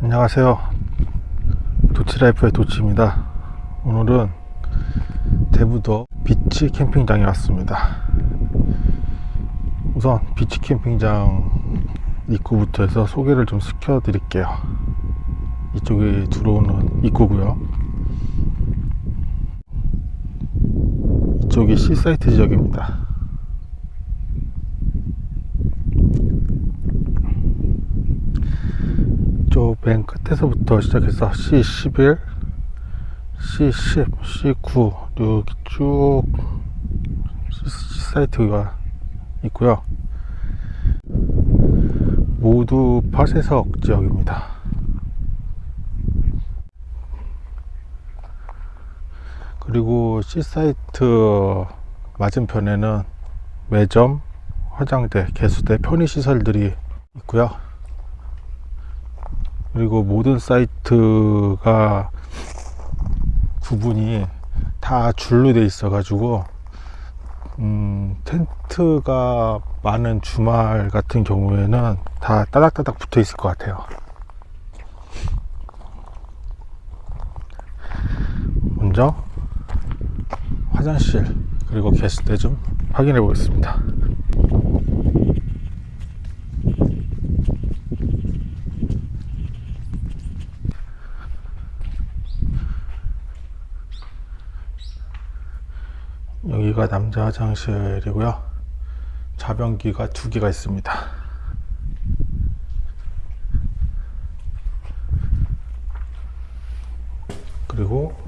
안녕하세요. 도치라이프의 도치입니다. 오늘은 대부도 비치 캠핑장에 왔습니다. 우선 비치 캠핑장 입구부터 해서 소개를 좀 시켜 드릴게요. 이쪽에 들어오는 입구고요 이쪽이 C사이트 지역입니다. 이쪽 맨 끝에서부터 시작해서 C11, C10, C9 이렇게 쭉 C사이트가 있고요. 모두 파쇄석 지역입니다 그리고 C사이트 맞은편에는 매점, 화장대, 개수대, 편의시설들이 있고요. 그리고 모든 사이트가 구분이 다 줄로 돼 있어 가지고 음, 텐트가 많은 주말 같은 경우에는 다 따닥따닥 붙어 있을 것 같아요. 먼저 화장실 그리고 게스트 좀 확인해 보겠습니다. 여기가 남자 화장실이고요. 자변기가 두 개가 있습니다. 그리고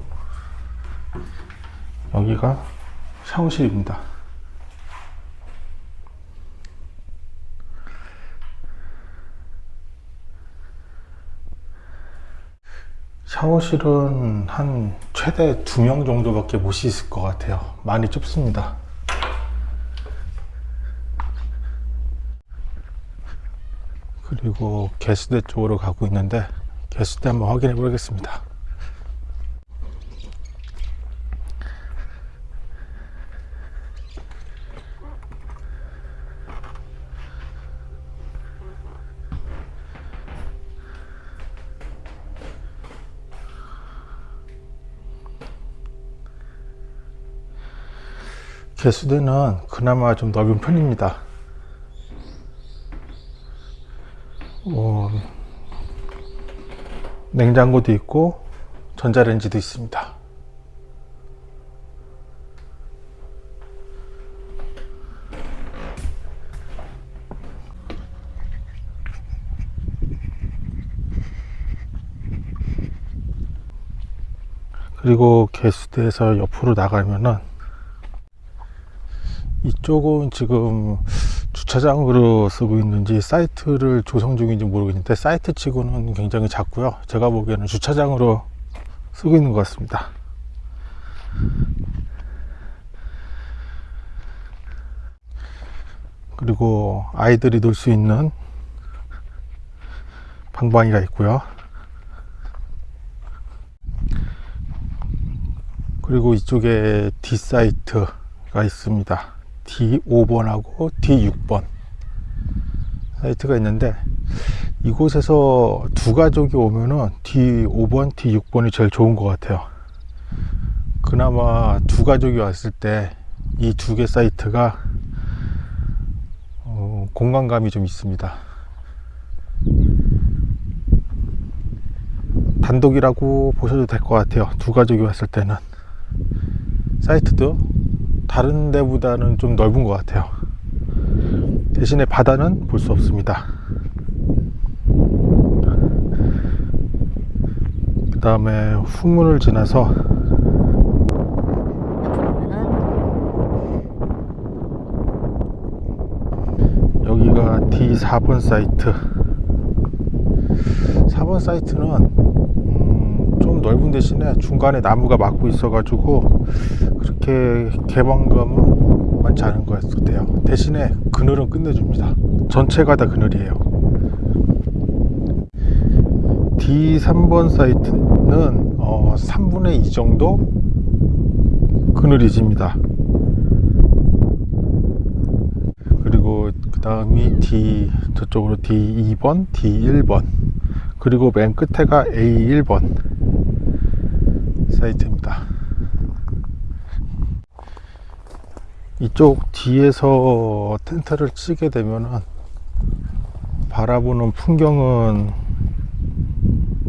여기가 샤워실입니다. 샤워실은 한 최대 두명 정도밖에 못 씻을 것 같아요. 많이 좁습니다. 그리고 개수대 쪽으로 가고 있는데 개수대 한번 확인해 보겠습니다 개수대는 그나마 좀 넓은 편입니다. 어, 냉장고도 있고 전자레인지도 있습니다. 그리고 개수대에서 옆으로 나가면은 이쪽은 지금 주차장으로 쓰고 있는지 사이트를 조성 중인지 모르겠는데 사이트 치고는 굉장히 작고요. 제가 보기에는 주차장으로 쓰고 있는 것 같습니다. 그리고 아이들이 놀 수 있는 방방이가 있고요. 그리고 이쪽에 D사이트가 있습니다 D5번하고 D6번 사이트가 있는데 이곳에서 두 가족이 오면은 D5번, D6번이 제일 좋은 것 같아요. 그나마 두 가족이 왔을 때 이 두 개 사이트가 어, 공간감이 좀 있습니다. 단독이라고 보셔도 될 것 같아요. 두 가족이 왔을 때는 사이트도 다른 데보다는 좀 넓은 것 같아요. 대신에 바다는 볼 수 없습니다. 그 다음에 후문을 지나서 여기가 D4번 사이트. 4번 사이트는 넓은 대신에 중간에 나무가 막고 있어 가지고 그렇게 개방감은 많지 않은 것 같아요. 대신에 그늘은 끝내줍니다. 전체가 다 그늘이에요. D3번 사이트는 어, 3분의 2 정도 그늘이 집니다. 그리고 그 다음이 D 저쪽으로 D2번, D1번. 그리고 맨 끝에가 A1번 사이트입니다. 이쪽 뒤에서 텐트를 치게 되면은 바라보는 풍경은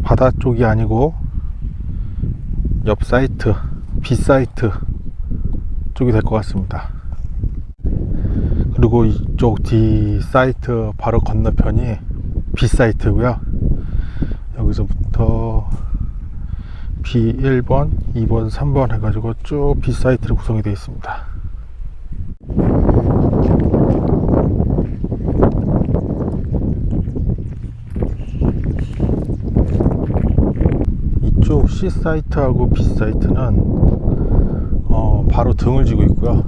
바다 쪽이 아니고 옆 사이트, B 사이트 쪽이 될 것 같습니다. 그리고 이쪽 D 사이트 바로 건너편이 B 사이트고요. 여기서부터 B1번, 2번, 3번 해가지고 쭉 B 사이트로 구성이 되어 있습니다. 이쪽 C 사이트하고 B 사이트는 어, 바로 등을 지고 있고요.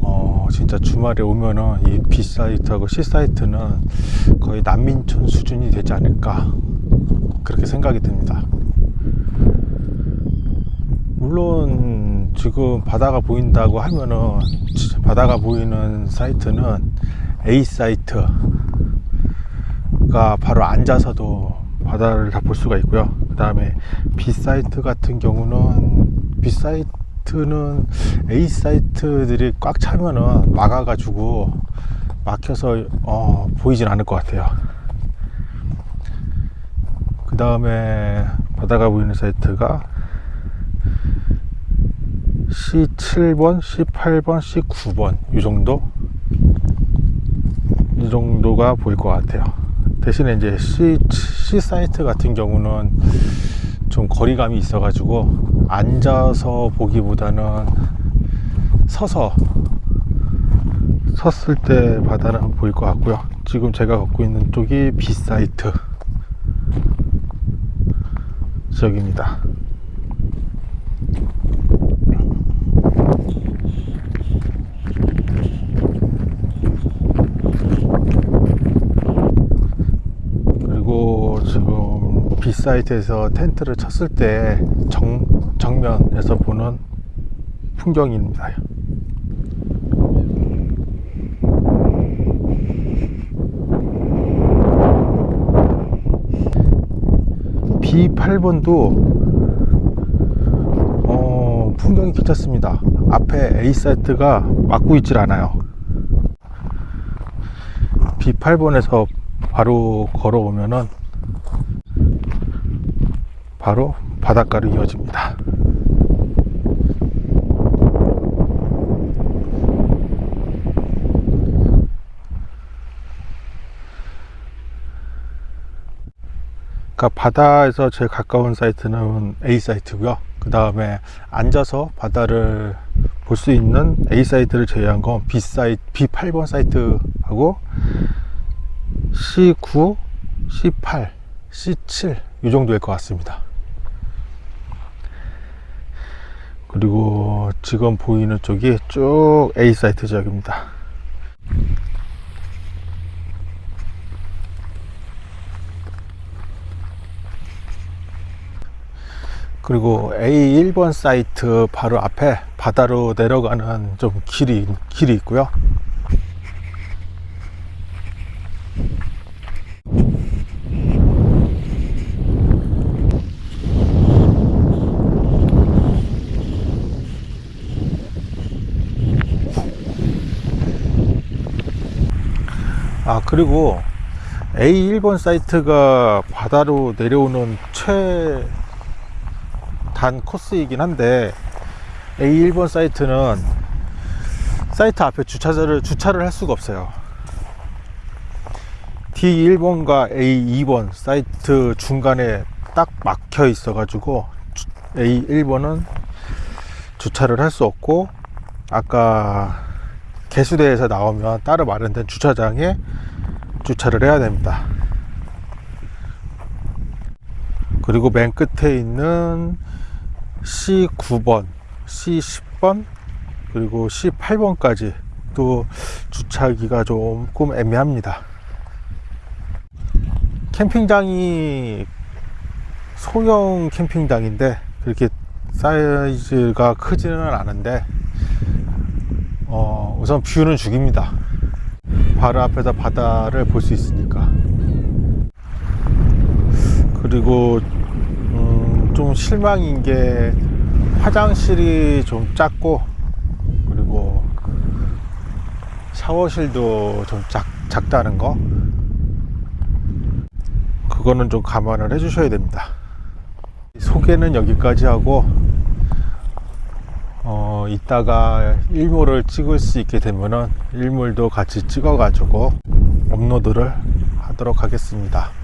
어, 진짜 주말에 오면은 이 B 사이트하고 C 사이트는 거의 난민촌 수준이 되지 않을까 그렇게 생각이 듭니다. 물론 지금 바다가 보인다고 하면은 지- 바다가 보이는 사이트는 A 사이트가 바로 앉아서도 바다를 다 볼 수가 있고요. 그 다음에 B 사이트 같은 경우는 B 사이트는 A 사이트들이 꽉 차면은 막아 가지고 막혀서 어, 보이진 않을 것 같아요. 그 다음에 바다가 보이는 사이트가 C7번, C8번, C9번 이 정도 이 정도가 보일 것 같아요. 대신에 이제 C, C 사이트 같은 경우는 좀 거리감이 있어 가지고 앉아서 보기보다는 서서 섰을 때 바다는 보일 것 같고요. 지금 제가 걷고 있는 쪽이 B 사이트 지역입니다. 그리고 지금 B 사이트에서 텐트를 쳤을 때 정, 정면에서 보는 풍경입니다. B8번도 어, 풍경이 괜찮습니다. 앞에 A 사이트가 막고 있질 않아요. B8번에서 바로 걸어오면은 바로 바닷가로 이어집니다. 그러니까 바다에서 제일 가까운 사이트는 A 사이트고요. 그 다음에 앉아서 바다를 볼 수 있는 A 사이트를 제외한 건 B 사이트, B8번 사이트하고 C9, C8, C7 이 정도일 것 같습니다. 그리고 지금 보이는 쪽이 쭉 A 사이트 지역입니다. 그리고 A1번 사이트 바로 앞에 바다로 내려가는 좀 길이 길이 있고요. 그리고 A1번 사이트가 바다로 내려오는 최단 코스이긴 한데 A1번 사이트는 사이트 앞에 주차를 주차를 할 수가 없어요. D1번과 A2번 사이트 중간에 딱 막혀 있어 가지고 A1번은 주차를 할 수 없고 아까 개수대에서 나오면 따로 마련된 주차장에 주차를 해야 됩니다. 그리고 맨 끝에 있는 C9번, C10번, 그리고 C8번까지 또 주차하기가 조금 애매합니다. 캠핑장이 소형 캠핑장인데 그렇게 사이즈가 크지는 않은데 어, 우선 뷰는 죽입니다. 바로 앞에서 바다를 볼 수 있으니까. 그리고 음, 좀 실망인 게 화장실이 좀 작고 그리고 샤워실도 좀 작, 작다는 거 그거는 좀 감안을 해 주셔야 됩니다 소개는 여기까지 하고 어 이따가 일몰을 찍을 수 있게 되면은 일몰도 같이 찍어 가지고 업로드를 하도록 하겠습니다